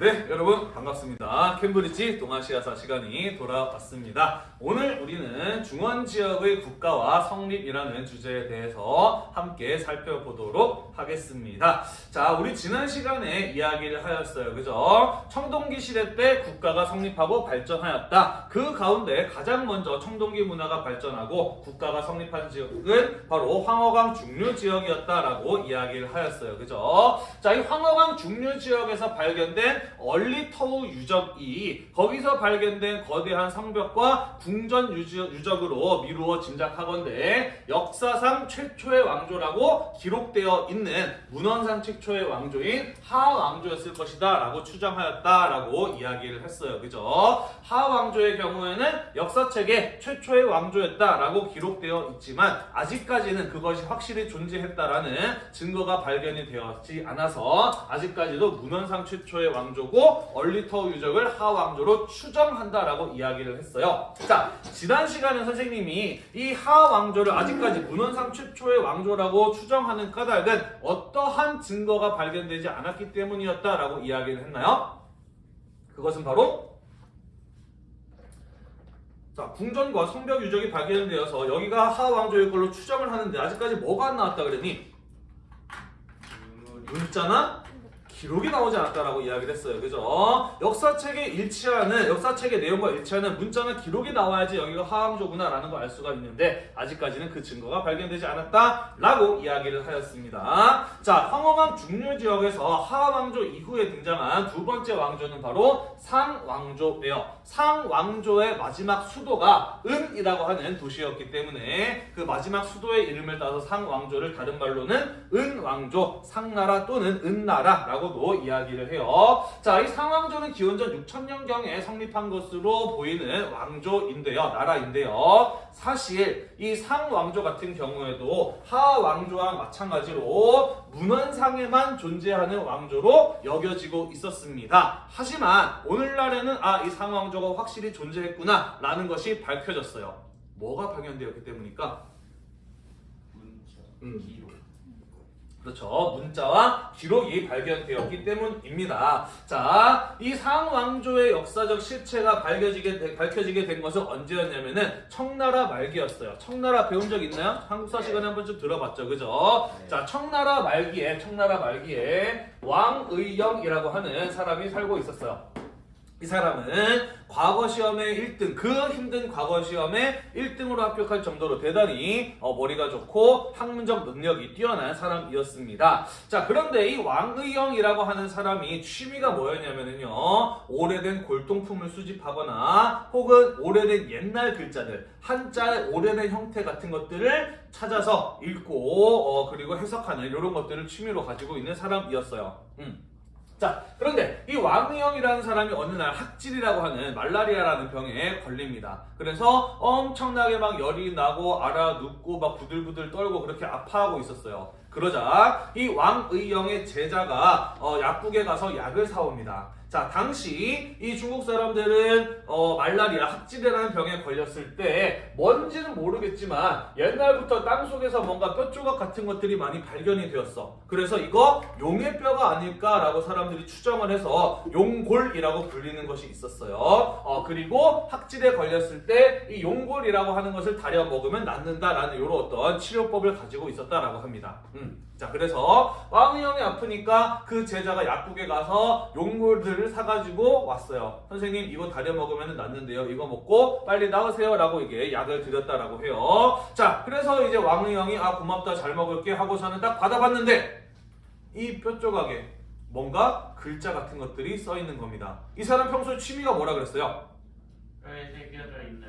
네, 여러분 반갑습니다. 캠브리지 동아시아사 시간이 돌아왔습니다. 오늘 우리는 중원 지역의 국가와 성립이라는 주제에 대해서 함께 살펴보도록 하겠습니다. 자, 우리 지난 시간에 이야기를 하였어요. 그죠? 청동기 시대 때 국가가 성립하고 발전하였다. 그 가운데 가장 먼저 청동기 문화가 발전하고 국가가 성립한 지역은 바로 황허강 중류 지역이었다라고 이야기를 하였어요. 그죠? 자, 이 황허강 중류 지역에서 발견된 얼리터우 유적이 거기서 발견된 거대한 성벽과 궁전 유적, 유적 으로 미루어 짐작하건대 역사상 최초의 왕조라고 기록되어 있는 문헌상 최초의 왕조인 하왕조였을 것이다 라고 추정하였다라고 이야기를 했어요. 그죠? 하왕조의 경우에는 역사책에 최초의 왕조였다라고 기록되어 있지만 아직까지는 그것이 확실히 존재했다라는 증거가 발견이 되었지 않아서 아직까지도 문헌상 최초의 왕조 고 얼리터 유적을 하왕조로 추정한다라고 이야기를 했어요. 자, 지난 시간에 선생님이 이 하왕조를 아직까지 문헌상 최초의 왕조라고 추정하는 까닭은 어떠한 증거가 발견되지 않았기 때문이었다라고 이야기를 했나요? 그것은 바로 자, 궁전과 성벽 유적이 발견되어서 여기가 하왕조일 걸로 추정을 하는데 아직까지 뭐가 안 나왔다 그러니 문자나 기록이 나오지 않았다라고 이야기를 했어요. 그죠? 역사책에 일치하는 역사책의 내용과 일치하는 문자나 기록이 나와야지 여기가 하왕조구나라는 걸 알 수가 있는데 아직까지는 그 증거가 발견되지 않았다라고 이야기를 하였습니다. 자, 황허강 중류 지역에서 하왕조 이후에 등장한 두 번째 왕조는 바로 상왕조예요. 상왕조의 마지막 수도가 은이라고 하는 도시였기 때문에 그 마지막 수도의 이름을 따서 상왕조를 다른 말로는 은왕조, 상나라 또는 은나라라고 도 이야기를 해요. 자, 이 상왕조는 기원전 6천년경에 성립한 것으로 보이는 왕조인데요. 나라인데요. 사실 이 상왕조 같은 경우에도 하왕조와 마찬가지로 문헌상에만 존재하는 왕조로 여겨지고 있었습니다. 하지만 오늘날에는 아, 이 상왕조가 확실히 존재했구나 라는 것이 밝혀졌어요. 뭐가 발견되었기 때문일까? 문자, 음. 기록. 그렇죠. 문자와 기록이 발견되었기 때문입니다. 자, 이 상왕조의 역사적 실체가 밝혀지게, 되- 밝혀지게 된 것은 언제였냐면은 청나라 말기였어요. 청나라 배운 적 있나요? 한국사 시간에 한 번쯤 들어봤죠. 그죠? 네. 자, 청나라 말기에, 청나라 말기에 왕의영이라고 하는 사람이 살고 있었어요. 이 사람은 과거 시험에 1등, 그 힘든 과거 시험에 1등으로 합격할 정도로 대단히 어, 머리가 좋고 학문적 능력이 뛰어난 사람이었습니다. 자, 그런데 이 왕의영이라고 하는 사람이 취미가 뭐였냐면요. 오래된 골동품을 수집하거나 혹은 오래된 옛날 글자들, 한자의 오래된 형태 같은 것들을 찾아서 읽고 어, 그리고 해석하는 이런 것들을 취미로 가지고 있는 사람이었어요. 음. 자, 그런데 이 왕의영이라는 사람이 어느 날 학질이라고 하는 말라리아라는 병에 걸립니다. 그래서 엄청나게 막 열이 나고 알아 눕고 막 부들부들 떨고 그렇게 아파하고 있었어요. 그러자 이 왕의영의 제자가 어, 약국에 가서 약을 사옵니다. 자, 당시 이 중국 사람들은 어, 말라리아 학질이라는 병에 걸렸을 때 뭔지는 모르겠지만 옛날부터 땅 속에서 뭔가 뼈 조각 같은 것들이 많이 발견이 되었어. 그래서 이거 용의 뼈가 아닐까라고 사람들이 추정을 해서 용골이라고 불리는 것이 있었어요. 어, 그리고 학질에 걸렸을 때 이 용골이라고 하는 것을 다려 먹으면 낫는다라는 이런 어떤 치료법을 가지고 있었다라고 합니다. 음. 자, 그래서 왕의형이 아프니까 그 제자가 약국에 가서 용골들을 사가지고 왔어요. 선생님, 이거 다려 먹으면 낫는데요. 이거 먹고 빨리 나으세요. 라고 이게 약을 드렸다라고 해요. 자, 그래서 이제 왕의형이 아, 고맙다, 잘 먹을게 하고서는 딱 받아봤는데 이뼈 조각에 뭔가 글자 같은 것들이 써 있는 겁니다. 이 사람 평소에 취미가 뭐라 그랬어요?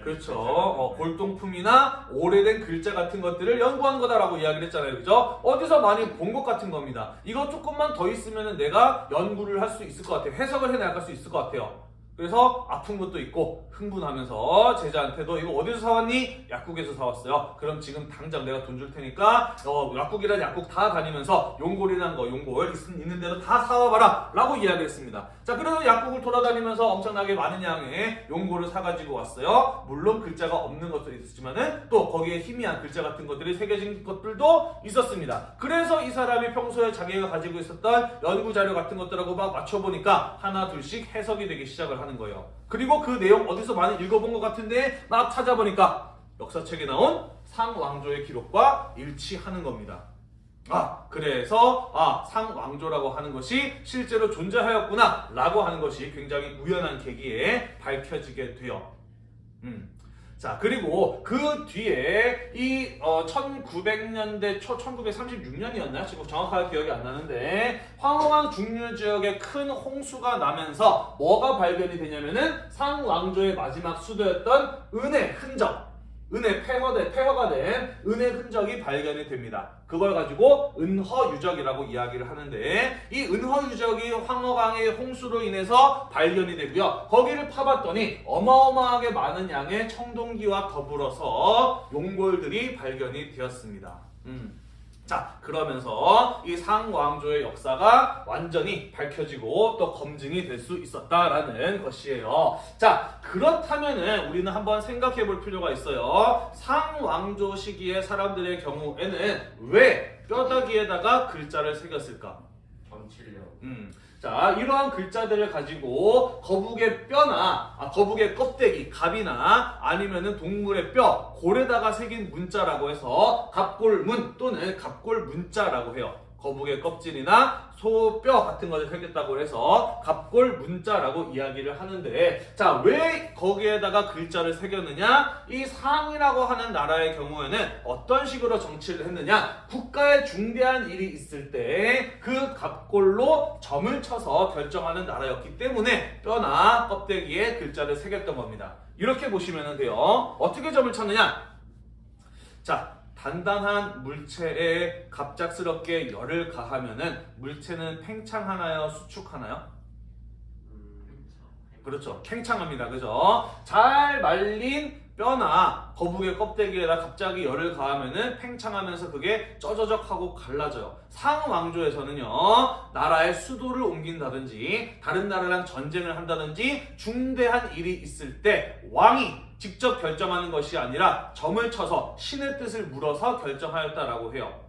그렇죠. 어, 골동품이나 오래된 글자 같은 것들을 연구한 거다라고 이야기를 했잖아요. 그죠? 어디서 많이 본 것 같은 겁니다. 이거 조금만 더 있으면 내가 연구를 할 수 있을 것 같아요. 해석을 해나갈 수 있을 것 같아요. 그래서 아픈 것도 있고 흥분하면서 제자한테도 이거 어디서 사왔니? 약국에서 사왔어요. 그럼 지금 당장 내가 돈 줄 테니까 어, 약국이란 약국 다 다니면서 용골이란 거 용골 있- 있는 대로 다 사와봐라 라고 이야기했습니다. 자 그래서 약국을 돌아다니면서 엄청나게 많은 양의 용골을 사가지고 왔어요. 물론 글자가 없는 것도 있었지만은 또 거기에 희미한 글자 같은 것들이 새겨진 것들도 있었습니다. 그래서 이 사람이 평소에 자기가 가지고 있었던 연구 자료 같은 것들하고 막 맞춰보니까 하나 둘씩 해석이 되기 시작을 하는 거예요. 그리고 그 내용 어디서 많이 읽어본 것 같은데 막 찾아보니까 역사책에 나온 상왕조의 기록과 일치하는 겁니다. 아, 그래서 아, 상왕조라고 하는 것이 실제로 존재하였구나 라고 하는 것이 굉장히 우연한 계기에 밝혀지게 돼요. 음. 자, 그리고 그 뒤에 이 어, 1900년대 초 1936년이었나요? 지금 정확하게 기억이 안 나는데 황홀한 중류 지역에 큰 홍수가 나면서 뭐가 발견이 되냐면은 상왕조의 마지막 수도였던 은의 흔적 은의 폐허된, 폐허가 된 은의 흔적이 발견이 됩니다. 그걸 가지고 은허유적이라고 이야기를 하는데 이 은허유적이 황허강의 홍수로 인해서 발견이 되고요. 거기를 파봤더니 어마어마하게 많은 양의 청동기와 더불어서 용골들이 발견이 되었습니다. 음. 자 그러면서 이 상왕조의 역사가 완전히 밝혀지고 또 검증이 될 수 있었다라는 것이에요. 자 그렇다면은 우리는 한번 생각해 볼 필요가 있어요. 상왕조 시기의 사람들의 경우에는 왜 뼈다귀에다가 글자를 새겼을까? 점치력. 음. 자, 이러한 글자들을 가지고 거북의 뼈나 아, 거북의 껍데기, 갑이나 아니면은 동물의 뼈, 골에다가 새긴 문자라고 해서 갑골문 또는 갑골문자라고 해요. 거북의 껍질이나 소뼈 같은 것을 새겼다고 해서 갑골 문자라고 이야기를 하는데 자 왜 거기에다가 글자를 새겼느냐? 이 상이라고 하는 나라의 경우에는 어떤 식으로 정치를 했느냐? 국가에 중대한 일이 있을 때 그 갑골로 점을 쳐서 결정하는 나라였기 때문에 뼈나 껍데기에 글자를 새겼던 겁니다. 이렇게 보시면 돼요. 어떻게 점을 쳤느냐? 자 단단한 물체에 갑작스럽게 열을 가하면은 물체는 팽창하나요? 수축하나요? 음, 그렇죠. 팽창합니다. 그죠? 잘 말린 뼈나 거북의 껍데기에다 갑자기 열을 가하면은 팽창하면서 그게 쩌저적하고 갈라져요. 상왕조에서는요, 나라의 수도를 옮긴다든지, 다른 나라랑 전쟁을 한다든지, 중대한 일이 있을 때 왕이 직접 결정하는 것이 아니라 점을 쳐서 신의 뜻을 물어서 결정하였다라고 해요.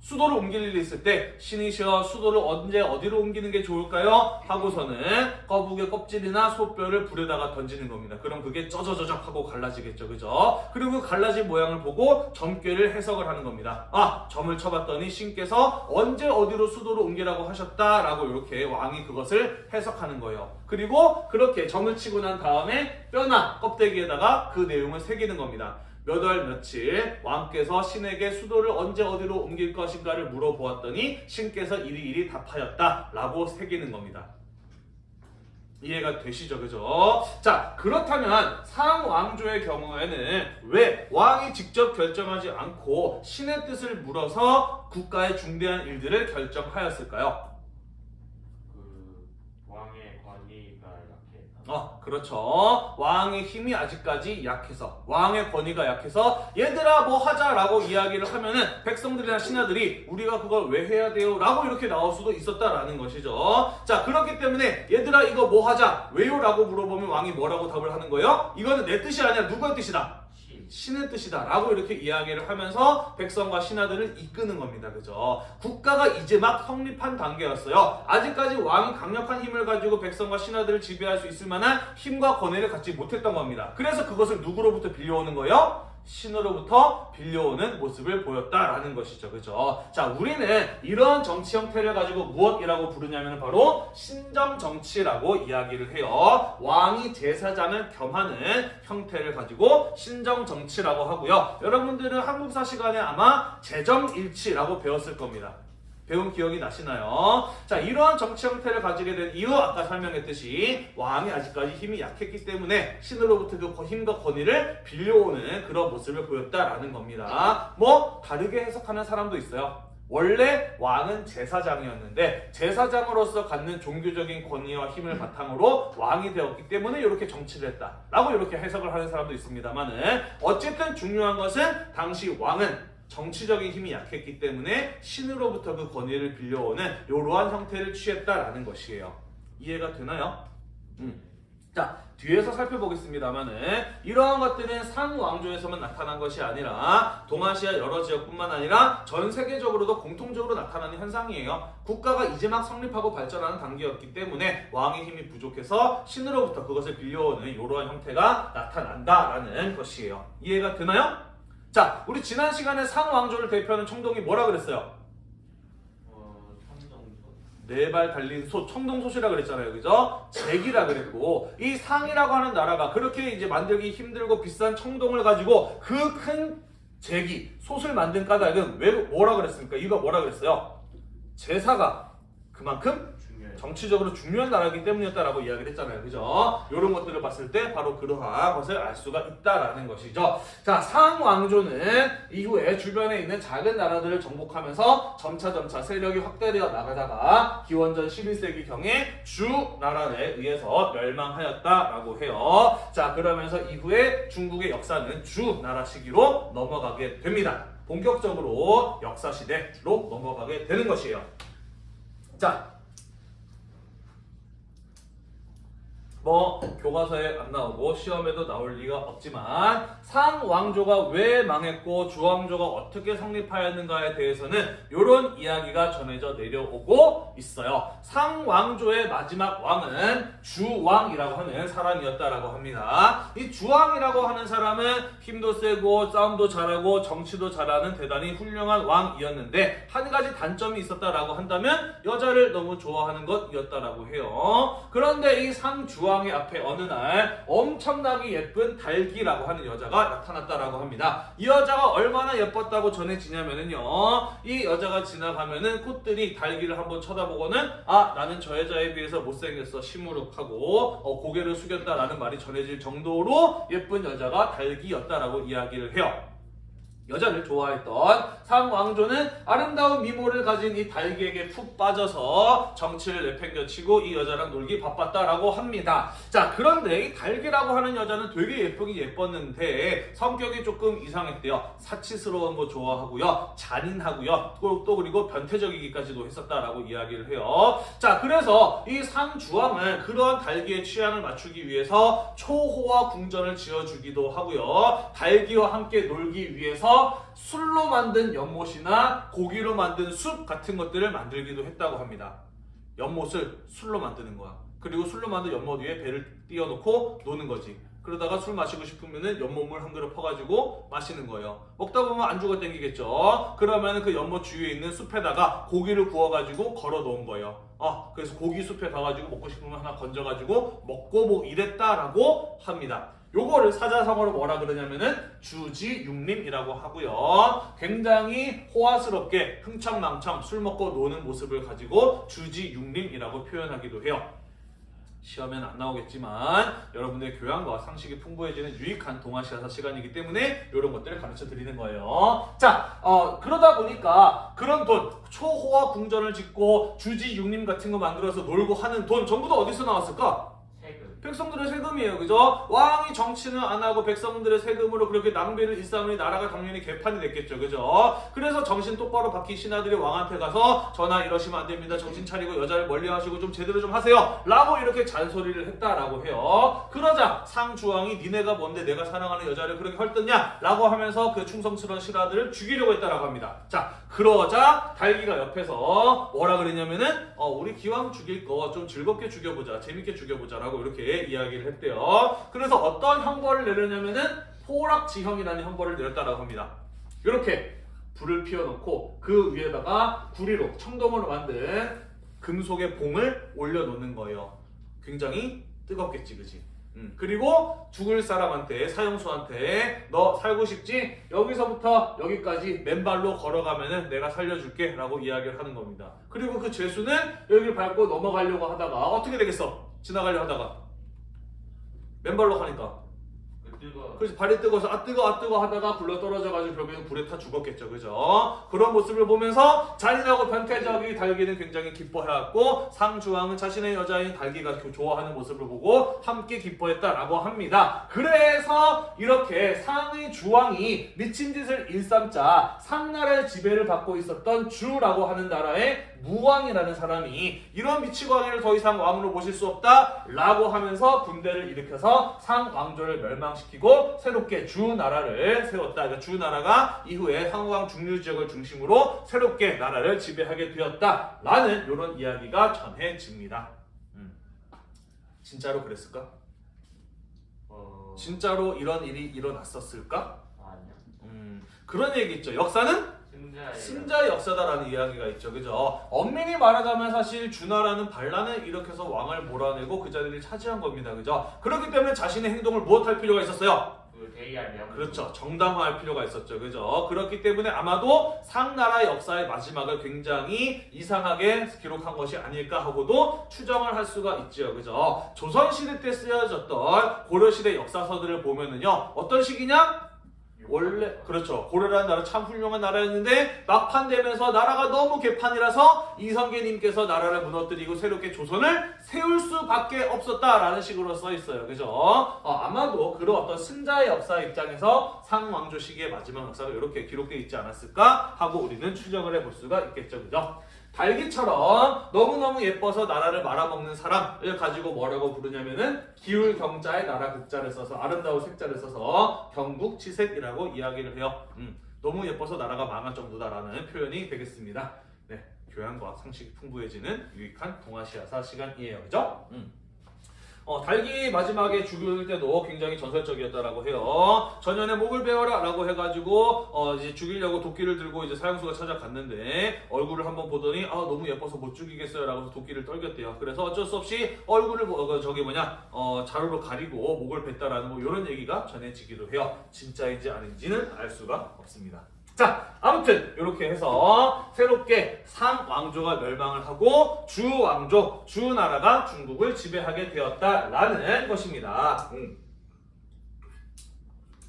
수도를 옮길 일이 있을 때 신이시여 수도를 언제 어디로 옮기는 게 좋을까요? 하고서는 거북의 껍질이나 소뼈를 불에다가 던지는 겁니다. 그럼 그게 쩌저저적 하고 갈라지겠죠. 그죠? 그리고 그 갈라진 모양을 보고 점괘를 해석을 하는 겁니다. 아, 점을 쳐봤더니 신께서 언제 어디로 수도를 옮기라고 하셨다라고 이렇게 왕이 그것을 해석하는 거예요. 그리고 그렇게 점을 치고 난 다음에 뼈나 껍데기에다가 그 내용을 새기는 겁니다. 몇 월 며칠 왕께서 신에게 수도를 언제 어디로 옮길 것인가를 물어보았더니 신께서 이리이리 답하였다 라고 새기는 겁니다. 이해가 되시죠 그죠? 자 그렇다면 상왕조의 경우에는 왜 왕이 직접 결정하지 않고 신의 뜻을 물어서 국가의 중대한 일들을 결정하였을까요? 그 왕의 권위가 약해서. 어, 그렇죠. 왕의 힘이 아직까지 약해서, 왕의 권위가 약해서, 얘들아, 뭐 하자라고 이야기를 하면은, 백성들이나 신하들이, 우리가 그걸 왜 해야 돼요? 라고 이렇게 나올 수도 있었다라는 것이죠. 자, 그렇기 때문에, 얘들아, 이거 뭐 하자? 왜요? 라고 물어보면 왕이 뭐라고 답을 하는 거예요? 이거는 내 뜻이 아니라 누구의 뜻이다? 신. 신의 뜻이다 라고 이렇게 이야기를 하면서 백성과 신하들을 이끄는 겁니다 그죠 국가가 이제 막 성립한 단계였어요 아직까지 왕이 강력한 힘을 가지고 백성과 신하들을 지배할 수 있을 만한 힘과 권위를 갖지 못했던 겁니다 그래서 그것을 누구로부터 빌려오는 거예요? 신으로부터 빌려오는 모습을 보였다라는 것이죠. 그죠? 자, 우리는 이런 정치 형태를 가지고 무엇이라고 부르냐면 바로 신정 정치라고 이야기를 해요. 왕이 제사장을 겸하는 형태를 가지고 신정 정치라고 하고요. 여러분들은 한국사 시간에 아마 재정일치라고 배웠을 겁니다. 배운 기억이 나시나요? 자, 이러한 정치 형태를 가지게 된 이유 아까 설명했듯이 왕이 아직까지 힘이 약했기 때문에 신으로부터 그 힘과 권위를 빌려오는 그런 모습을 보였다라는 겁니다. 뭐 다르게 해석하는 사람도 있어요. 원래 왕은 제사장이었는데 제사장으로서 갖는 종교적인 권위와 힘을 바탕으로 왕이 되었기 때문에 이렇게 정치를 했다라고 이렇게 해석을 하는 사람도 있습니다만은 어쨌든 중요한 것은 당시 왕은 정치적인 힘이 약했기 때문에 신으로부터 그 권위를 빌려오는 이러한 형태를 취했다라는 것이에요. 이해가 되나요? 음. 자, 뒤에서 살펴보겠습니다만은 이러한 것들은 상왕조에서만 나타난 것이 아니라 동아시아 여러 지역뿐만 아니라 전 세계적으로도 공통적으로 나타나는 현상이에요. 국가가 이제 막 성립하고 발전하는 단계였기 때문에 왕의 힘이 부족해서 신으로부터 그것을 빌려오는 이러한 형태가 나타난다라는 것이에요. 이해가 되나요? 자, 우리 지난 시간에 상왕조를 대표하는 청동이 뭐라 그랬어요? 어, 삼정소. 네발 달린 소, 청동소시라 그랬잖아요. 그죠? 잭이라 그랬고, 이 상이라고 하는 나라가 그렇게 이제 만들기 힘들고 비싼 청동을 가지고 그큰 잭이, 솥을 만든 까닭은 왜, 뭐라 그랬습니까? 이거 뭐라 그랬어요? 제사가 그만큼. 정치적으로 중요한 나라이기 때문이었다라고 이야기를 했잖아요. 그죠? 이런 것들을 봤을 때 바로 그러한 것을 알 수가 있다라는 것이죠. 자, 상왕조는 이후에 주변에 있는 작은 나라들을 정복하면서 점차점차 세력이 확대되어 나가다가 기원전 11세기 경에 주 나라에 의해서 멸망하였다라고 해요. 자, 그러면서 이후에 중국의 역사는 주 나라 시기로 넘어가게 됩니다. 본격적으로 역사 시대로 넘어가게 되는 것이에요. 자, 뭐 교과서에 안 나오고 시험에도 나올 리가 없지만 상왕조가 왜 망했고 주왕조가 어떻게 성립하였는가에 대해서는 이런 이야기가 전해져 내려오고 있어요. 상왕조의 마지막 왕은 주왕이라고 하는 사람이었다라고 합니다. 이 주왕이라고 하는 사람은 힘도 세고 싸움도 잘하고 정치도 잘하는 대단히 훌륭한 왕이었는데 한 가지 단점이 있었다라고 한다면 여자를 너무 좋아하는 것이었다라고 해요. 그런데 이 상주왕 의 앞에 어느 날 엄청나게 예쁜 달기라고 하는 여자가 나타났다라고 합니다. 이 여자가 얼마나 예뻤다고 전해지냐면은요. 이 여자가 지나가면은 꽃들이 달기를 한번 쳐다보고는 아 나는 저 여자에 비해서 못생겼어 시무룩하고 어, 고개를 숙였다라는 말이 전해질 정도로 예쁜 여자가 달기였다라고 이야기를 해요. 여자를 좋아했던 상왕조는 아름다운 미모를 가진 이 달기에게 푹 빠져서 정치를 내팽겨치고 이 여자랑 놀기 바빴다라고 합니다. 자, 그런데 이 달기라고 하는 여자는 되게 예쁘긴 예뻤는데 성격이 조금 이상했대요. 사치스러운 거 좋아하고요. 잔인하고요. 또, 또 그리고 변태적이기까지도 했었다라고 이야기를 해요. 자, 그래서 이 상주왕은 그러한 달기의 취향을 맞추기 위해서 초호화 궁전을 지어주기도 하고요. 달기와 함께 놀기 위해서 술로 만든 연못이나 고기로 만든 숲 같은 것들을 만들기도 했다고 합니다. 연못을 술로 만드는 거야. 그리고 술로 만든 연못 위에 배를 띄워놓고 노는 거지. 그러다가 술 마시고 싶으면은 연못물 한 그릇 퍼가지고 마시는 거예요. 먹다 보면 안주가 땡기겠죠. 그러면은 그 연못 주위에 있는 숲에다가 고기를 구워가지고 걸어 놓은 거예요. 아, 그래서 고기 숲에 가가지고 먹고 싶으면 하나 건져가지고 먹고 뭐 이랬다라고 합니다. 요거를 사자성어로 뭐라 그러냐면은 주지육림이라고 하고요. 굉장히 호화스럽게 흥청망청 술 먹고 노는 모습을 가지고 주지육림이라고 표현하기도 해요. 시험엔 안 나오겠지만 여러분의 교양과 상식이 풍부해지는 유익한 동아시아사 시간이기 때문에 이런 것들을 가르쳐 드리는 거예요. 자, 어, 그러다 보니까 그런 돈, 초호화 궁전을 짓고 주지 육림 같은 거 만들어서 놀고 하는 돈 전부 다 어디서 나왔을까? 백성들의 세금이에요. 그죠? 왕이 정치는 안 하고 백성들의 세금으로 그렇게 낭비를 일삼으니 나라가 당연히 개판이 됐겠죠. 그죠? 그래서 정신 똑바로 박힌 신하들이 왕한테 가서 전하 이러시면 안 됩니다. 정신 차리고 여자를 멀리 하시고 좀 제대로 좀 하세요. 라고 이렇게 잔소리를 했다라고 해요. 그러자 상주왕이 니네가 뭔데 내가 사랑하는 여자를 그렇게 헐뜯냐? 라고 하면서 그 충성스러운 신하들을 죽이려고 했다라고 합니다. 자, 그러자 달기가 옆에서 뭐라 그랬냐면은 어, 우리 기왕 죽일 거 좀 즐겁게 죽여보자. 재밌게 죽여보자. 라고 이렇게 이야기를 했대요. 그래서 어떤 형벌을 내렸냐면은 포락지형이라는 형벌을 내렸다라고 합니다. 이렇게 불을 피워놓고 그 위에다가 구리로 청동으로 만든 금속의 봉을 올려놓는 거예요. 굉장히 뜨겁겠지, 그지? 음, 그리고 죽을 사람한테 사형수한테 너 살고 싶지? 여기서부터 여기까지 맨발로 걸어가면은 내가 살려줄게 라고 이야기를 하는 겁니다. 그리고 그 죄수는 여기를 밟고 넘어가려고 하다가 어떻게 되겠어? 지나가려 하다가 맨발로 가니까. 그래서 발이 뜨거워서 아 뜨거 아 뜨거 하다가 굴러 떨어져가지고 결국엔 불에 타 죽었겠죠, 그죠? 그런 모습을 보면서 잔인하고 변태적인 달기는 굉장히 기뻐해왔고 상주왕은 자신의 여자인 달기가 교- 좋아하는 모습을 보고 함께 기뻐했다라고 합니다. 그래서 이렇게 상의 주왕이 미친 짓을 일삼자 상나라의 지배를 받고 있었던 주라고 하는 나라의 무왕이라는 사람이 이런 미치광이를 더 이상 왕으로 모실 수 없다 라고 하면서 군대를 일으켜서 상왕조를 멸망시키고 새롭게 주나라를 세웠다. 그러니까 주나라가 이후에 상왕 중류 지역을 중심으로 새롭게 나라를 지배하게 되었다 라는 이런 이야기가 전해집니다. 음. 진짜로 그랬을까? 어. 진짜로 이런 일이 일어났었을까? 아니야. 음, 그런 얘기 있죠. 역사는 승자. 역사다라는 이야기가 있죠. 그죠? 엄밀히 말하자면 사실 주나라는 반란을 일으켜서 왕을 몰아내고 그 자리를 차지한 겁니다. 그죠? 그렇기 때문에 자신의 행동을 무엇할 필요가 있었어요? 그. 그렇죠. 정당화할 필요가 있었죠. 그죠? 그렇기 때문에 아마도 상나라 역사의 마지막을 굉장히 이상하게 기록한 것이 아닐까 하고도 추정을 할 수가 있죠. 그죠? 조선시대 때 쓰여졌던 고려시대 역사서들을 보면은요. 어떤 시기냐? 원래 그렇죠. 고려라는 나라 참 훌륭한 나라였는데 막판 되면서 나라가 너무 개판이라서 이성계님께서 나라를 무너뜨리고 새롭게 조선을 세울 수밖에 없었다라는 식으로 써 있어요. 그죠? 어, 아마도 그런 어떤 승자의 역사 입장에서 상왕조 시기의 마지막 역사가 이렇게 기록되어 있지 않았을까 하고 우리는 추정을 해볼 수가 있겠죠. 그죠 달기처럼 너무너무 예뻐서 나라를 말아먹는 사람을 가지고 뭐라고 부르냐면은 기울 경자의 나라 극자를 써서 아름다운 색자를 써서 경국치색이라고 이야기를 해요. 음, 너무 예뻐서 나라가 망할 정도다라는 표현이 되겠습니다. 네, 교양과 상식이 풍부해지는 유익한 동아시아사 시간이에요. 그죠? 음. 어, 달기 마지막에 죽일 때도 굉장히 전설적이었다라고 해요. 전년에 목을 베어라 라고 해가지고 어, 이제 죽이려고 도끼를 들고 이제 사형수가 찾아갔는데 얼굴을 한번 보더니 아 너무 예뻐서 못 죽이겠어요 라고 해서 도끼를 떨겼대요. 그래서 어쩔 수 없이 얼굴을 뭐, 어, 저기 뭐냐 어, 자루로 가리고 목을 뱉다라는 뭐 이런 얘기가 전해지기도 해요. 진짜인지 아닌지는 알 수가 없습니다. 자, 아무튼 이렇게 해서 새롭게 상왕조가 멸망을 하고 주왕조, 주나라가 중국을 지배하게 되었다라는 것입니다. 음.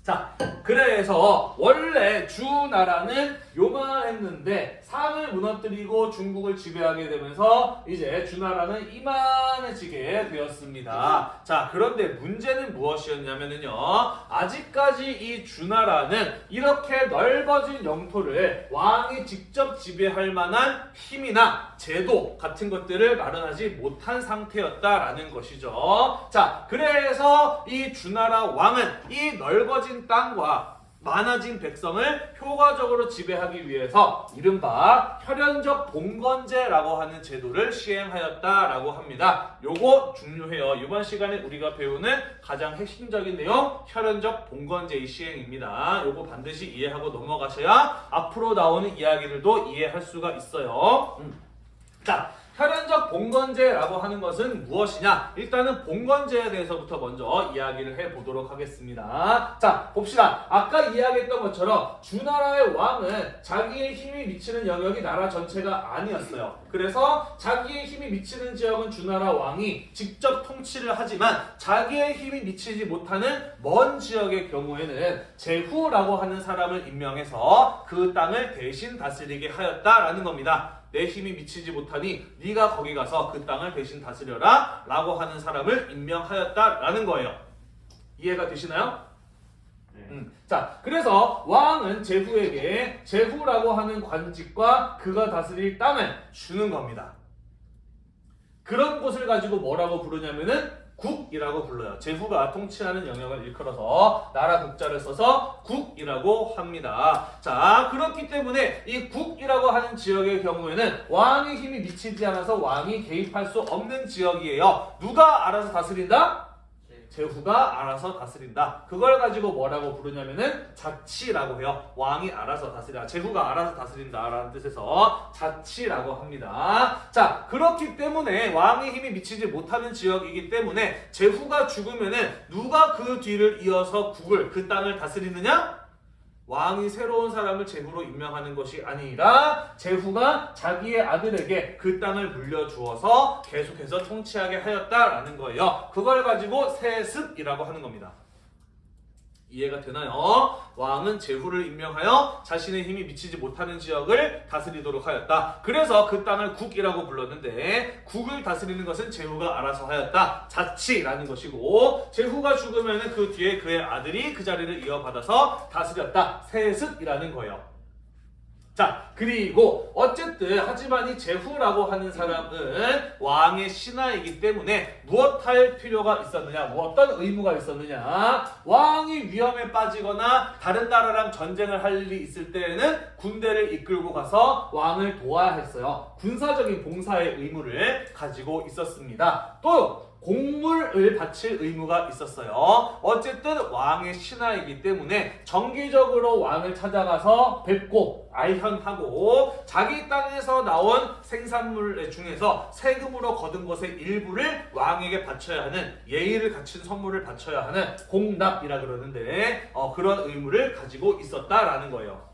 자, 그래서 원래 주나라는 요만했는데 상을 무너뜨리고 중국을 지배하게 되면서 이제 주나라는 이만해지게 되었습니다. 자, 그런데 문제는 무엇이었냐면요. 아직까지 이 주나라는 이렇게 넓어진 영토를 왕이 직접 지배할 만한 힘이나 제도 같은 것들을 마련하지 못한 상태였다라는 것이죠. 자, 그래서 이 주나라 왕은 이 넓어진 땅과 많아진 백성을 효과적으로 지배하기 위해서 이른바 혈연적 봉건제라고 하는 제도를 시행하였다라고 합니다. 요거 중요해요. 이번 시간에 우리가 배우는 가장 핵심적인 내용 혈연적 봉건제의 시행입니다. 요거 반드시 이해하고 넘어가셔야 앞으로 나오는 이야기들도 이해할 수가 있어요. 음. 자, 혈연적 봉건제라고 하는 것은 무엇이냐? 일단은 봉건제에 대해서부터 먼저 이야기를 해보도록 하겠습니다. 자, 봅시다. 아까 이야기했던 것처럼 주나라의 왕은 자기의 힘이 미치는 영역이 나라 전체가 아니었어요. 그래서 자기의 힘이 미치는 지역은 주나라 왕이 직접 통치를 하지만 자기의 힘이 미치지 못하는 먼 지역의 경우에는 제후라고 하는 사람을 임명해서 그 땅을 대신 다스리게 하였다라는 겁니다. 내 힘이 미치지 못하니 네가 거기 가서 그 땅을 대신 다스려라 라고 하는 사람을 임명하였다라는 거예요. 이해가 되시나요? 네. 음. 자, 그래서 왕은 제후에게 제후라고 하는 관직과 그가 다스릴 땅을 주는 겁니다. 그런 곳을 가지고 뭐라고 부르냐면은 국이라고 불러요. 제후가 통치하는 영역을 일컬어서 나라 국자를 써서 국이라고 합니다. 자, 그렇기 때문에 이 국이라고 하는 지역의 경우에는 왕의 힘이 미치지 않아서 왕이 개입할 수 없는 지역이에요. 누가 알아서 다스린다? 네. 제후가 알아서 다스린다. 그걸 가지고 뭐라고 부르냐면은 자치라고 해요. 왕이 알아서 다스린다. 제후가 알아서 다스린다라는 뜻에서 자치라고 합니다. 자, 그렇기 때문에 왕의 힘이 미치지 못하는 지역이기 때문에 제후가 죽으면은 누가 그 뒤를 이어서 국을 그 땅을 다스리느냐? 왕이 새로운 사람을 제후로 임명하는 것이 아니라 제후가 자기의 아들에게 그 땅을 물려주어서 계속해서 통치하게 하였다라는 거예요. 그걸 가지고 세습이라고 하는 겁니다. 이해가 되나요? 왕은 제후를 임명하여 자신의 힘이 미치지 못하는 지역을 다스리도록 하였다. 그래서 그 땅을 국이라고 불렀는데 국을 다스리는 것은 제후가 알아서 하였다. 자치라는 것이고 제후가 죽으면 그 뒤에 그의 아들이 그 자리를 이어받아서 다스렸다. 세습이라는 거예요. 자, 그리고 어쨌든 하지만 이 제후라고 하는 사람은 왕의 신하이기 때문에 무엇할 필요가 있었느냐, 뭐 어떤 의무가 있었느냐, 왕이 위험에 빠지거나 다른 나라랑 전쟁을 할 일이 있을 때에는 군대를 이끌고 가서 왕을 도와야 했어요. 군사적인 봉사의 의무를 가지고 있었습니다. 또 공물을 바칠 의무가 있었어요. 어쨌든 왕의 신하이기 때문에 정기적으로 왕을 찾아가서 뵙고 알현하고 자기 땅에서 나온 생산물 중에서 세금으로 거둔 것의 일부를 왕에게 바쳐야 하는 예의를 갖춘 선물을 바쳐야 하는 공납이라 그러는데 어, 그런 의무를 가지고 있었다라는 거예요.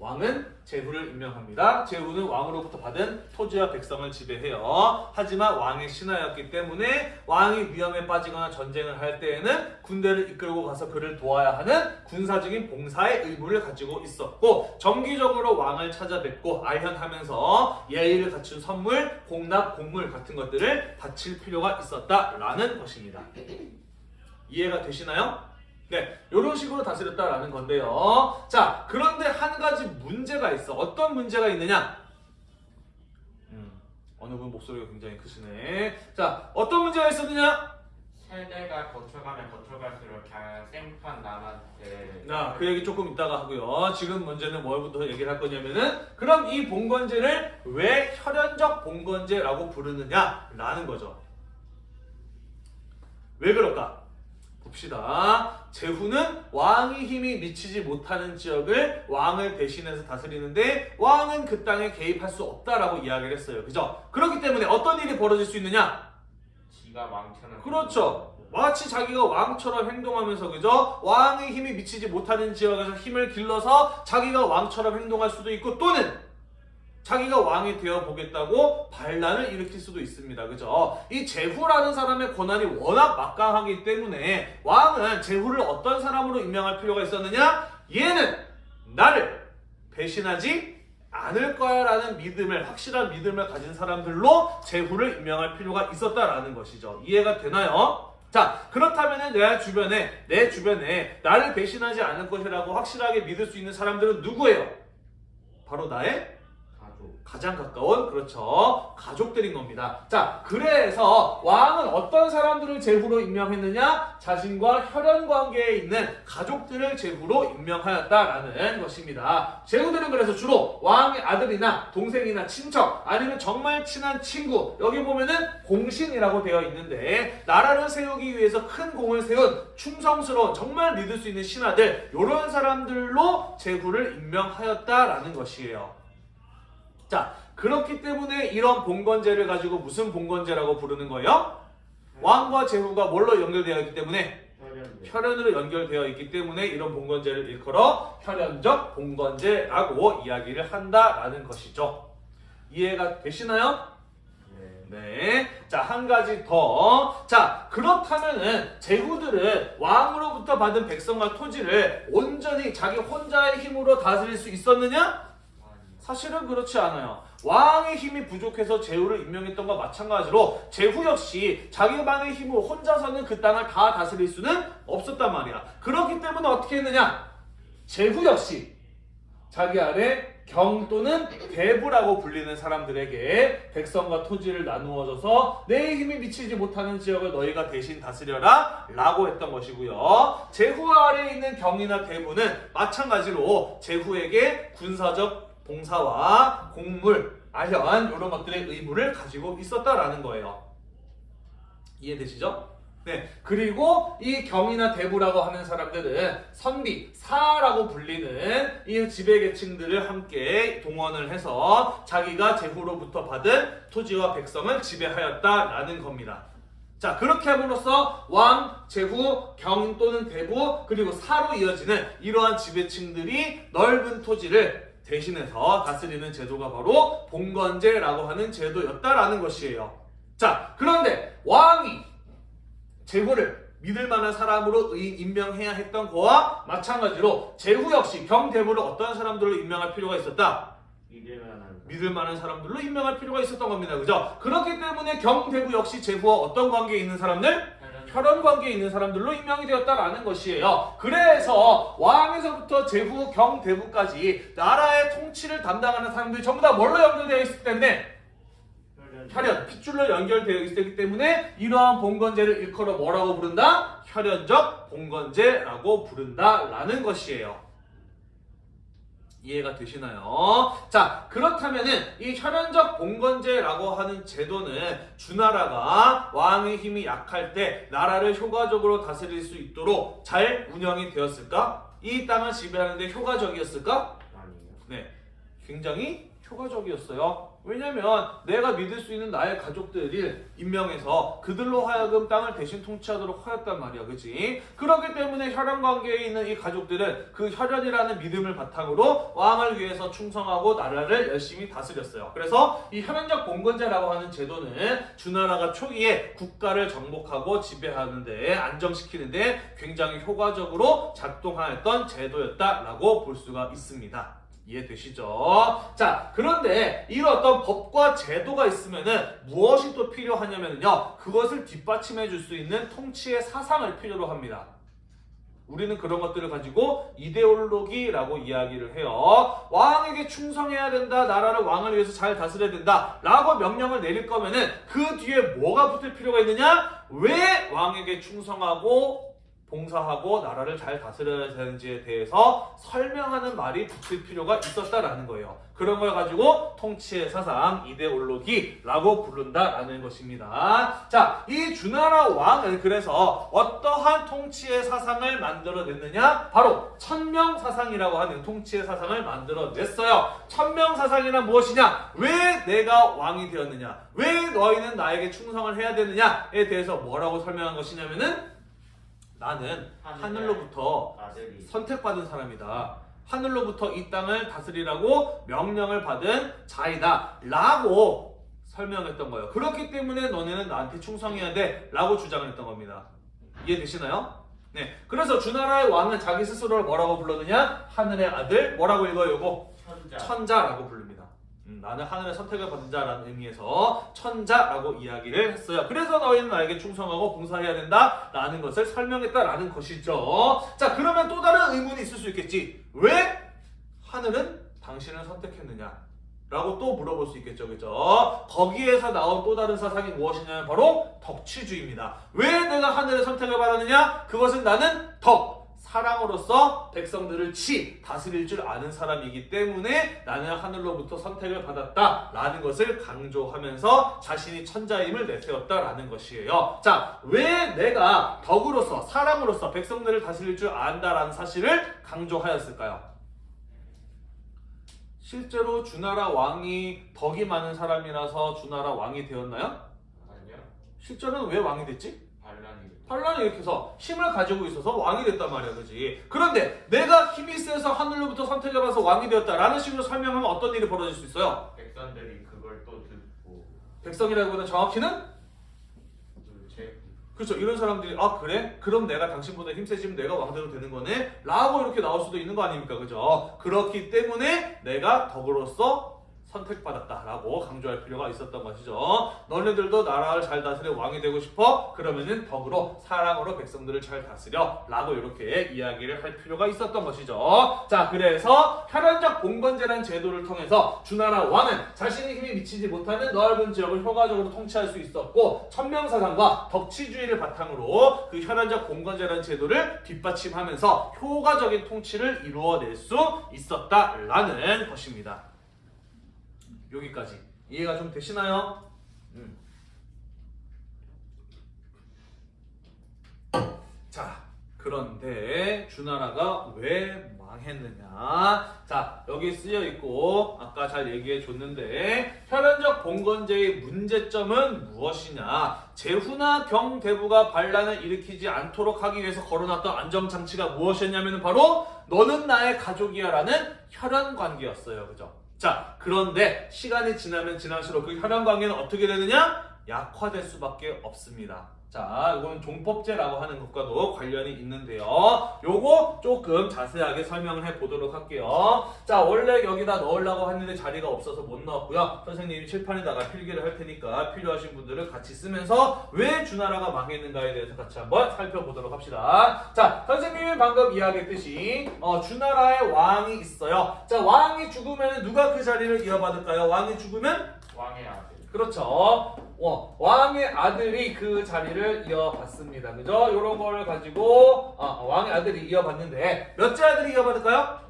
왕은 제후를 임명합니다. 제후는 왕으로부터 받은 토지와 백성을 지배해요. 하지만 왕의 신하였기 때문에 왕이 위험에 빠지거나 전쟁을 할 때에는 군대를 이끌고 가서 그를 도와야 하는 군사적인 봉사의 의무를 가지고 있었고 정기적으로 왕을 찾아뵙고 알현하면서 예의를 갖춘 선물, 공납, 공물 같은 것들을 바칠 필요가 있었다라는 것입니다. 이해가 되시나요? 네, 이런 식으로 다스렸다라는 건데요. 자, 그런데 한 가지 문제가 있어. 어떤 문제가 있느냐? 음, 어느 분 목소리가 굉장히 크시네. 자, 어떤 문제가 있었느냐? 세대가 거쳐가면 거쳐갈수록 생판 남한테 나, 그 얘기 조금 이따가 하고요. 지금 문제는 뭘부터 얘기를 할 거냐면은, 그럼 이 봉건제를 왜 혈연적 봉건제라고 부르느냐라는 거죠. 왜 그럴까? 봅시다. 제후는 왕의 힘이 미치지 못하는 지역을 왕을 대신해서 다스리는데 왕은 그 땅에 개입할 수 없다라고 이야기를 했어요. 그죠? 그렇기 때문에 어떤 일이 벌어질 수 있느냐? 지가 왕처럼 그렇죠. 마치 자기가 왕처럼 행동하면서 그죠? 왕의 힘이 미치지 못하는 지역에서 힘을 길러서 자기가 왕처럼 행동할 수도 있고 또는 자기가 왕이 되어 보겠다고 반란을 일으킬 수도 있습니다. 그죠? 이 제후라는 사람의 권한이 워낙 막강하기 때문에 왕은 제후를 어떤 사람으로 임명할 필요가 있었느냐? 얘는 나를 배신하지 않을 거야 라는 믿음을 확실한 믿음을 가진 사람들로 제후를 임명할 필요가 있었다라는 것이죠. 이해가 되나요? 자 그렇다면 내 주변에 내 주변에 나를 배신하지 않을 것이라고 확실하게 믿을 수 있는 사람들은 누구예요? 바로 나의 가장 가까운 그렇죠 가족들인 겁니다. 자 그래서 왕은 어떤 사람들을 제후로 임명했느냐? 자신과 혈연 관계에 있는 가족들을 제후로 임명하였다라는 것입니다. 제후들은 그래서 주로 왕의 아들이나 동생이나 친척 아니면 정말 친한 친구 여기 보면은 공신이라고 되어 있는데 나라를 세우기 위해서 큰 공을 세운 충성스러운 정말 믿을 수 있는 신하들 이런 사람들로 제후를 임명하였다라는 것이에요. 자, 그렇기 때문에 이런 봉건제를 가지고 무슨 봉건제라고 부르는 거예요? 왕과 제후가 뭘로 연결되어 있기 때문에 혈연으로 연결되어 있기 때문에 이런 봉건제를 일컬어 혈연적 봉건제라고 이야기를 한다라는 것이죠. 이해가 되시나요? 네. 네. 자, 한 가지 더. 자, 그렇다면은 제후들은 왕으로부터 받은 백성과 토지를 온전히 자기 혼자의 힘으로 다스릴 수 있었느냐? 사실은 그렇지 않아요. 왕의 힘이 부족해서 제후를 임명했던 것과 마찬가지로 제후 역시 자기만의 힘으로 혼자서는 그 땅을 다 다스릴 수는 없었단 말이야. 그렇기 때문에 어떻게 했느냐? 제후 역시 자기 아래 경 또는 대부라고 불리는 사람들에게 백성과 토지를 나누어줘서 내 힘이 미치지 못하는 지역을 너희가 대신 다스려라 라고 했던 것이고요. 제후 아래에 있는 경이나 대부는 마찬가지로 제후에게 군사적 봉사와 공물, 아현 이런 것들의 의무를 가지고 있었다라는 거예요. 이해되시죠? 네. 그리고 이 경이나 대부라고 하는 사람들은 선비, 사라고 불리는 이 지배계층들을 함께 동원을 해서 자기가 제후로부터 받은 토지와 백성을 지배하였다라는 겁니다. 자, 그렇게 함으로써 왕, 제후, 경 또는 대부, 그리고 사로 이어지는 이러한 지배층들이 넓은 토지를 대신해서 다스리는 제도가 바로 봉건제라고 하는 제도였다라는 것이에요. 자, 그런데 왕이 제후를 믿을 만한 사람으로 의- 임명해야 했던 거와 마찬가지로 제후 역시 경대부를 어떤 사람들로 임명할 필요가 있었다. 믿을 만한 믿을 만한 사람들로 임명할 필요가 있었던 겁니다. 그죠? 그렇기 때문에 경대부 역시 제후와 어떤 관계에 있는 사람들? 혈연 관계에 있는 사람들로 임명이 되었다라는 것이에요. 그래서 왕에서부터 제후, 경, 대부까지 나라의 통치를 담당하는 사람들이 전부 다 뭘로 연결되어 있을 텐데 혈연, 핏줄로 연결되어 있기 때문에 이러한 봉건제를 일컬어 뭐라고 부른다? 혈연적 봉건제라고 부른다라는 것이에요. 이해가 되시나요? 자, 그렇다면은 이 혈연적 봉건제라고 하는 제도는 주나라가 왕의 힘이 약할 때 나라를 효과적으로 다스릴 수 있도록 잘 운영이 되었을까? 이 땅을 지배하는데 효과적이었을까? 아니에요. 네, 굉장히 효과적이었어요. 왜냐면 내가 믿을 수 있는 나의 가족들을 임명해서 그들로 하여금 땅을 대신 통치하도록 하였단 말이야, 그치? 그렇기 때문에 혈연 관계에 있는 이 가족들은 그 혈연이라는 믿음을 바탕으로 왕을 위해서 충성하고 나라를 열심히 다스렸어요. 그래서 이 혈연적 봉건제라고 하는 제도는 주나라가 초기에 국가를 정복하고 지배하는데 안정시키는데 굉장히 효과적으로 작동하였던 제도였다라고 볼 수가 있습니다. 이해되시죠? 자, 그런데 이런 어떤 법과 제도가 있으면은 무엇이 또 필요하냐면요. 그것을 뒷받침해 줄 수 있는 통치의 사상을 필요로 합니다. 우리는 그런 것들을 가지고 이데올로기라고 이야기를 해요. 왕에게 충성해야 된다. 나라를 왕을 위해서 잘 다스려야 된다. 라고 명령을 내릴 거면은 그 뒤에 뭐가 붙을 필요가 있느냐? 왜 왕에게 충성하고 봉사하고 나라를 잘 다스려야 되는지에 대해서 설명하는 말이 붙을 필요가 있었다라는 거예요. 그런 걸 가지고 통치의 사상, 이데올로기라고 부른다라는 것입니다. 자, 이 주나라 왕은 그래서 어떠한 통치의 사상을 만들어냈느냐? 바로 천명 사상이라고 하는 통치의 사상을 만들어냈어요. 천명 사상이란 무엇이냐? 왜 내가 왕이 되었느냐? 왜 너희는 나에게 충성을 해야 되느냐에 대해서 뭐라고 설명한 것이냐면은 나는 하늘로부터 선택받은 사람이다. 하늘로부터 이 땅을 다스리라고 명령을 받은 자이다. 라고 설명했던 거예요. 그렇기 때문에 너네는 나한테 충성해야 돼. 라고 주장을 했던 겁니다. 이해되시나요? 네. 그래서 주나라의 왕은 자기 스스로를 뭐라고 불렀느냐? 하늘의 아들. 뭐라고 읽어요, 이거? 천자 천자라고 부릅니다. 음, 나는 하늘의 선택을 받은 자라는 의미에서 천자라고 이야기를 했어요. 그래서 너희는 나에게 충성하고 봉사해야 된다 라는 것을 설명했다라는 것이죠. 자, 그러면 또 다른 의문이 있을 수 있겠지. 왜 하늘은 당신을 선택했느냐? 라고 또 물어볼 수 있겠죠. 그죠? 거기에서 나온 또 다른 사상이 무엇이냐면 바로 덕치주의입니다. 왜 내가 하늘의 선택을 받았느냐? 그것은 나는 덕, 사랑으로서 백성들을 치, 다스릴 줄 아는 사람이기 때문에 나는 하늘로부터 선택을 받았다 라는 것을 강조하면서 자신이 천자임을 내세웠다 라는 것이에요. 자, 왜 내가 덕으로서, 사랑으로서 백성들을 다스릴 줄 안다 라는 사실을 강조하였을까요? 실제로 주나라 왕이 덕이 많은 사람이라서 주나라 왕이 되었나요? 아니요 실제로는 왜 왕이 됐지? 반란이 반란을 일으켜서 힘을 가지고 있어서 왕이 됐단 말이야, 그지? 그런데 내가 힘이 세서 하늘로부터 선택을 받아서 왕이 되었다라는 식으로 설명하면 어떤 일이 벌어질 수 있어요? 백성들이 그걸 또 듣고 백성이라기보다 정확히는 제 그렇죠. 이런 사람들이 아 그래? 그럼 내가 당신보다 힘세지면 내가 왕대로 되는 거네? 라고 이렇게 나올 수도 있는 거 아닙니까? 그죠? 그렇기 때문에 내가 덕으로서 선택받았다라고 강조할 필요가 있었던 것이죠. 너네들도 나라를 잘 다스려 왕이 되고 싶어? 그러면은 덕으로 사랑으로 백성들을 잘 다스려 라고 이렇게 이야기를 할 필요가 있었던 것이죠. 자 그래서 혈연적 봉건제라는 제도를 통해서 주나라 왕은 자신의 힘이 미치지 못하는 넓은 지역을 효과적으로 통치할 수 있었고 천명사상과 덕치주의를 바탕으로 그 혈연적 봉건제라는 제도를 뒷받침하면서 효과적인 통치를 이루어낼 수 있었다라는 것입니다. 여기까지 이해가 좀 되시나요? 음. 자, 그런데 주나라가 왜 망했느냐? 자, 여기 쓰여 있고 아까 잘 얘기해 줬는데 혈연적 봉건제의 문제점은 무엇이냐? 제후나 경대부가 반란을 일으키지 않도록 하기 위해서 걸어놨던 안정장치가 무엇이었냐면 바로 너는 나의 가족이야 라는 혈연 관계였어요. 그죠? 자, 그런데 시간이 지나면 지날수록 그 혈연 관계는 어떻게 되느냐? 약화될 수밖에 없습니다. 자, 이거는 종법제라고 하는 것과도 관련이 있는데요. 요거 조금 자세하게 설명을 해 보도록 할게요. 자, 원래 여기다 넣으려고 했는데 자리가 없어서 못 넣었고요. 선생님이 칠판에다가 필기를 할 테니까 필요하신 분들은 같이 쓰면서 왜 주나라가 망했는가에 대해서 같이 한번 살펴보도록 합시다. 자, 선생님이 방금 이야기했듯이 어, 주나라의 왕이 있어요. 자, 왕이 죽으면 누가 그 자리를 이어받을까요? 왕이 죽으면 왕의 아들. 그렇죠. 어, 왕의 아들이 그 자리를 이어받습니다. 그죠? 요런 걸 가지고 아, 왕의 아들이 이어받는데 몇째 아들이 이어받을까요?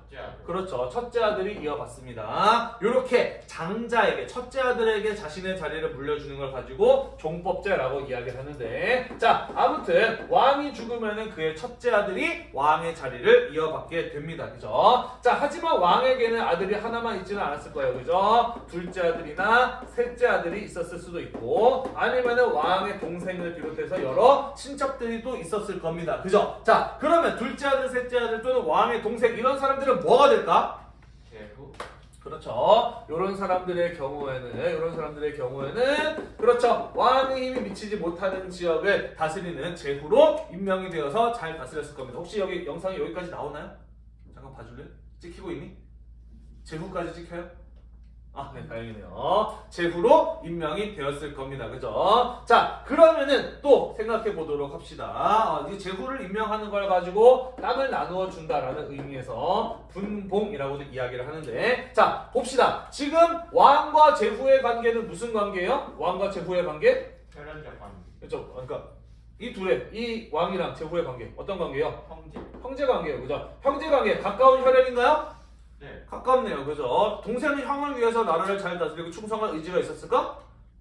그렇죠. 첫째 아들이 이어받습니다. 요렇게 장자에게 첫째 아들에게 자신의 자리를 물려주는 걸 가지고 종법제라고 이야기를 하는데 자, 아무튼 왕이 죽으면은 그의 첫째 아들이 왕의 자리를 이어받게 됩니다. 그죠? 자, 하지만 왕에게는 아들이 하나만 있지는 않았을 거예요. 그죠? 둘째 아들이나 셋째 아들이 있었을 수도 있고 아니면 은 왕의 동생을 비롯해서 여러 친척들이 또 있었을 겁니다. 그죠? 자, 그러면 둘째 아들, 셋째 아들 또는 왕의 동생 이런 사람들은 뭐가 될까? 제후. 그렇죠. 이런 사람들의 경우에는 이런 사람들의 경우에는 그렇죠. 왕의 힘이 미치지 못하는 지역을 다스리는 제후로 임명이 되어서 잘 다스렸을 겁니다. 혹시 여기 영상이 여기까지 나오나요? 잠깐 봐줄래? 찍히고 있니? 제후까지 찍혀요? 아, 네, 다행이네요. 제후로 임명이 되었을 겁니다. 그죠? 자, 그러면은 또 생각해 보도록 합시다. 어, 이 제후를 임명하는 걸 가지고 땅을 나누어 준다라는 의미에서 분봉이라고도 이야기를 하는데, 자, 봅시다. 지금 왕과 제후의 관계는 무슨 관계예요? 왕과 제후의 관계? 혈연적 관계. 그렇죠. 그러니까 이 둘의 이 왕이랑 제후의 관계 어떤 관계예요? 형제. 형제 관계예요. 그죠? 형제 관계 가까운 혈연인가요? 네. 가깝네요. 그죠? 동생이 형을 위해서 나라를 잘 다스리고 충성할 의지가 있었을까?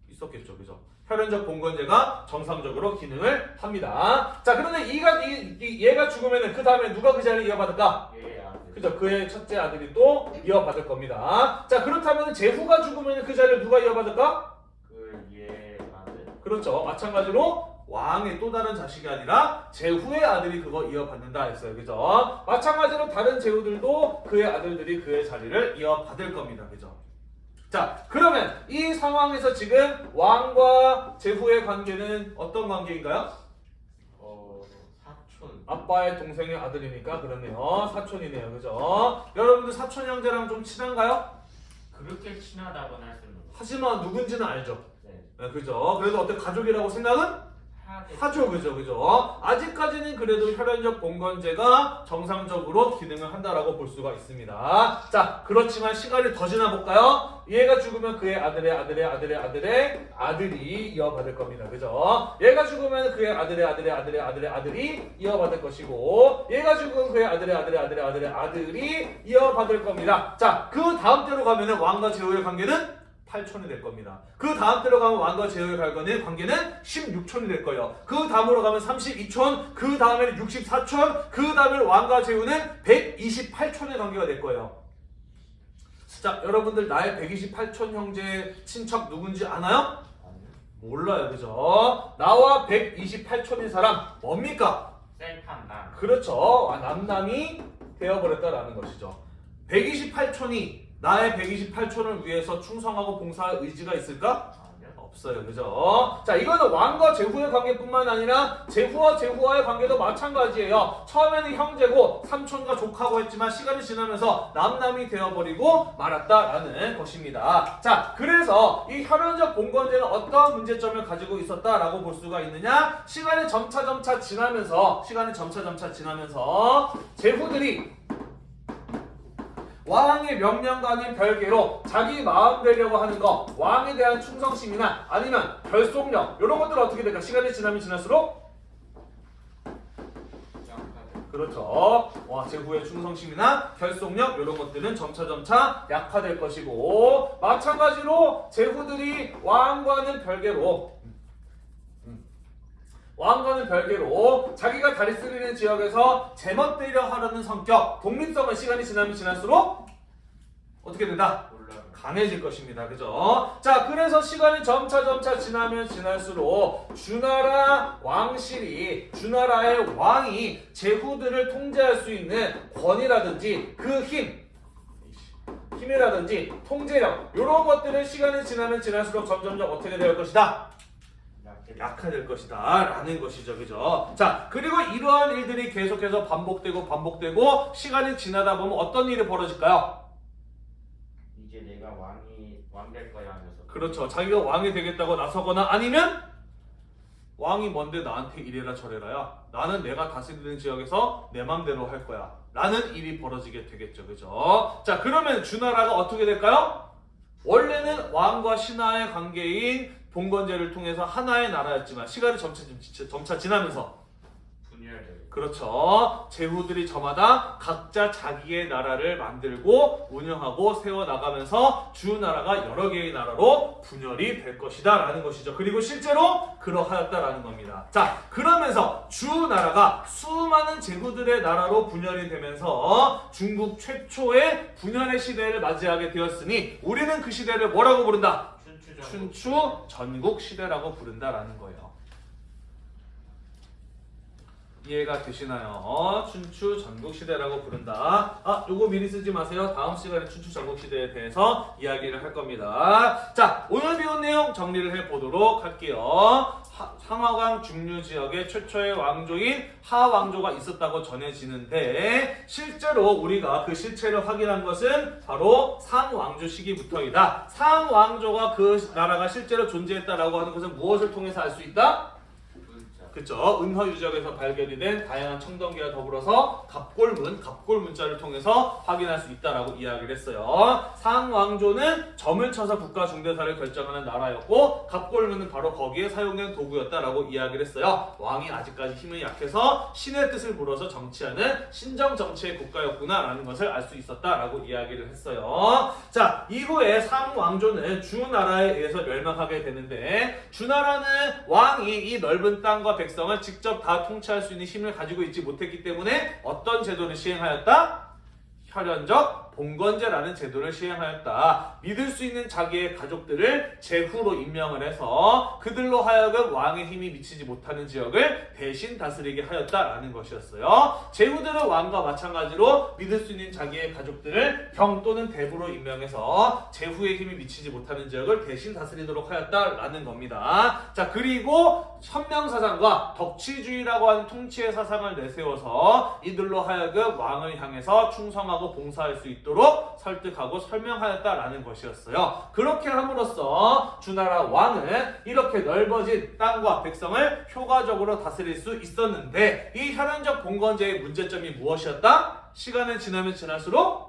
있었겠죠. 그죠? 혈연적 봉건제가 정상적으로 기능을 합니다. 자, 그런데 이가, 이, 이- 얘가 죽으면 그 다음에 누가 그 자리를 이어받을까? 얘의 아들. 그죠? 그의 첫째 아들이 또 이어받을 겁니다. 자, 그렇다면 제후가 죽으면 그 자리를 누가 이어받을까? 그 얘의 아들. 그렇죠. 마찬가지로 왕의 또 다른 자식이 아니라 제후의 아들이 그거 이어받는다 했어요. 그죠? 마찬가지로 다른 제후들도 그의 아들들이 그의 자리를 이어받을 겁니다. 그죠? 자, 그러면 이 상황에서 지금 왕과 제후의 관계는 어떤 관계인가요? 어 사촌. 아빠의 동생의 아들이니까 그러네요. 사촌이네요. 그죠? 여러분들 사촌 형제랑 좀 친한가요? 그렇게 친하다고는 할 수는 없어. 하지만 누군지는 알죠. 네. 네, 그죠? 그래서 어떤 가족이라고 생각은 하죠, 그죠, 그죠. 아직까지는 그래도 혈연적 봉건제가 정상적으로 기능을 한다라고 볼 수가 있습니다. 자, 그렇지만 시간이 더 지나볼까요? 얘가 죽으면 그의 아들의 아들의 아들의 아들의 아들이 이어받을 겁니다, 그죠? 얘가 죽으면 그의 아들의 아들의 아들의 아들의 아들이 이어받을 것이고, 얘가 죽으면 그의 아들의 아들의 아들의 아들의 아들이 이어받을 겁니다. 자, 그 다음 때로 가면은 왕과 제후의 관계는 8촌이 될 겁니다. 그 다음 때로 가면 왕과 제후의 관계는 관계는 16촌이 될 거예요. 그 다음으로 가면 32촌, 그 다음에는 64촌, 그 다음에 왕과 제후는 128촌의 관계가 될 거예요. 자, 여러분들 나의 128촌 형제 친척 누군지 아나요? 몰라요, 그죠? 나와 128촌인 사람 뭡니까? 셀판남. 그렇죠. 아, 남남이 되어버렸다라는 것이죠. 128촌이 나의 128촌을 위해서 충성하고 봉사할 의지가 있을까? 없어요. 그죠? 자, 이거는 왕과 제후의 관계뿐만 아니라 제후와 제후와의 관계도 마찬가지예요. 처음에는 형제고 삼촌과 조카고 했지만 시간이 지나면서 남남이 되어버리고 말았다라는 것입니다. 자, 그래서 이 혈연적 봉건제는 어떤 문제점을 가지고 있었다라고 볼 수가 있느냐? 시간이 점차 점차 지나면서 시간이 점차 점차 지나면서 제후들이 왕의 명령과는 별개로 자기 마음 되려고 하는 거 왕에 대한 충성심이나 아니면 결속력 이런 것들은 어떻게 될까? 시간이 지나면 지날수록. 그렇죠. 와, 제후의 충성심이나 결속력 이런 것들은 점차 점차 약화될 것이고 마찬가지로 제후들이 왕과는 별개로 음, 왕과는 별개로 자기가 다스리는 지역에서 제멋대로 하려는 성격, 독립성은 시간이 지나면 지날수록 어떻게 된다? 강해질 것입니다. 그죠? 자, 그래서 시간이 점차 점차 지나면 지날수록 주나라 왕실이 주나라의 왕이 제후들을 통제할 수 있는 권위라든지 그 힘, 힘이라든지 통제력 이런 것들은 시간이 지나면 지날수록 점점점 어떻게 될 것이다? 약화될 것이다 라는 것이죠. 그죠? 자 그리고 이러한 일들이 계속해서 반복되고 반복되고 시간이 지나다 보면 어떤 일이 벌어질까요? 이제 내가 왕이 왕 될 거야 하면서. 그렇죠. 자기가 왕이 되겠다고 나서거나 아니면 왕이 뭔데 나한테 이래라 저래라야 나는 내가 다스리는 지역에서 내 맘대로 할 거야 라는 일이 벌어지게 되겠죠. 그죠? 자 그러면 주나라가 어떻게 될까요? 원래는 왕과 신하의 관계인 봉건제를 통해서 하나의 나라였지만 시간이 점차, 점차 지나면서 분열되고 그렇죠. 제후들이 저마다 각자 자기의 나라를 만들고 운영하고 세워나가면서 주 나라가 여러 개의 나라로 분열이 될 것이다 라는 것이죠. 그리고 실제로 그러하였다라는 겁니다. 자, 그러면서 주 나라가 수많은 제후들의 나라로 분열이 되면서 중국 최초의 분열의 시대를 맞이하게 되었으니 우리는 그 시대를 뭐라고 부른다? 춘추전 춘추 전국 시대라고 부른다라는 거예요. 이해가 되시나요? 어, 춘추 전국 시대라고 부른다. 아, 요거 미리 쓰지 마세요. 다음 시간에 춘추 전국 시대에 대해서 이야기를 할 겁니다. 자, 오늘 배운 내용 정리를 해 보도록 할게요. 하- 상하강 중류 지역에 최초의 왕조인 하왕조가 있었다고 전해지는데 실제로 우리가 그 실체를 확인한 것은 바로 상왕조 시기부터이다. 상왕조가 그 나라가 실제로 존재했다라고 하는 것은 무엇을 통해서 알 수 있다? 그쵸. 은허 유적에서 발견이 된 다양한 청동기와 더불어서 갑골문, 갑골 문자를 통해서 확인할 수 있다라고 이야기를 했어요. 상왕조는 점을 쳐서 국가 중대사를 결정하는 나라였고 갑골문은 바로 거기에 사용된 도구였다라고 이야기를 했어요. 왕이 아직까지 힘이 약해서 신의 뜻을 물어서 정치하는 신정 정치의 국가였구나라는 것을 알 수 있었다라고 이야기를 했어요. 자, 이후에 상왕조는 주나라에 의해서 멸망하게 되는데 주나라는 왕이 이 넓은 땅과 백 성을 직접 다 통치할 수 있는 힘을 가지고 있지 못했기 때문에 어떤 제도를 시행하였다? 혈연적 봉건제라는 제도를 시행하였다. 믿을 수 있는 자기의 가족들을 제후로 임명을 해서 그들로 하여금 왕의 힘이 미치지 못하는 지역을 대신 다스리게 하였다라는 것이었어요. 제후들은 왕과 마찬가지로 믿을 수 있는 자기의 가족들을 병 또는 대부로 임명해서 제후의 힘이 미치지 못하는 지역을 대신 다스리도록 하였다라는 겁니다. 자 그리고 현명사상과 덕치주의라고 하는 통치의 사상을 내세워서 이들로 하여금 왕을 향해서 충성하고 봉사할 수 있도록 설득하고 설명하였다라는 것이었어요. 그렇게 함으로써 주나라 왕은 이렇게 넓어진 땅과 백성을 효과적으로 다스릴 수 있었는데 이 혈연적 봉건제의 문제점이 무엇이었다? 시간이 지나면 지날수록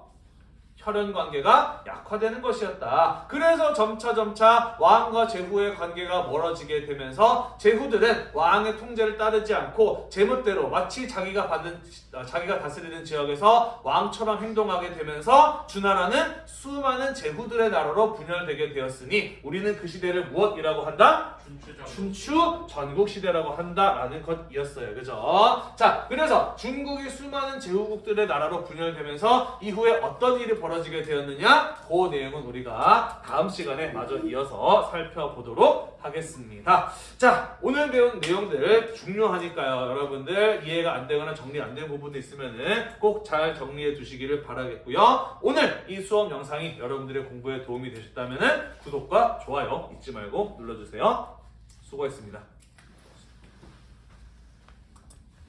혈연 관계가 약화되는 것이었다. 그래서 점차 점차 왕과 제후의 관계가 멀어지게 되면서 제후들은 왕의 통제를 따르지 않고 제멋대로 마치 자기가 받은 어, 자기가 다스리는 지역에서 왕처럼 행동하게 되면서 주나라는 수많은 제후들의 나라로 분열되게 되었으니 우리는 그 시대를 무엇이라고 한다? 춘추전 춘추 전국 시대라고 한다라는 것이었어요. 그죠? 자, 그래서 중국이 수많은 제후국들의 나라로 분열되면서 이후에 어떤 일이 벌어지게 되었느냐? 그 내용은 우리가 다음 시간에 마저 이어서 살펴보도록 하겠습니다. 자, 오늘 배운 내용들 중요하니까요. 여러분들 이해가 안 되거나 정리 안 된 부분이 있으면은 꼭잘 정리해 두시기를 바라겠고요. 오늘 이 수업 영상이 여러분들의 공부에 도움이 되셨다면은 구독과 좋아요 잊지 말고 눌러주세요. 수고했습니다.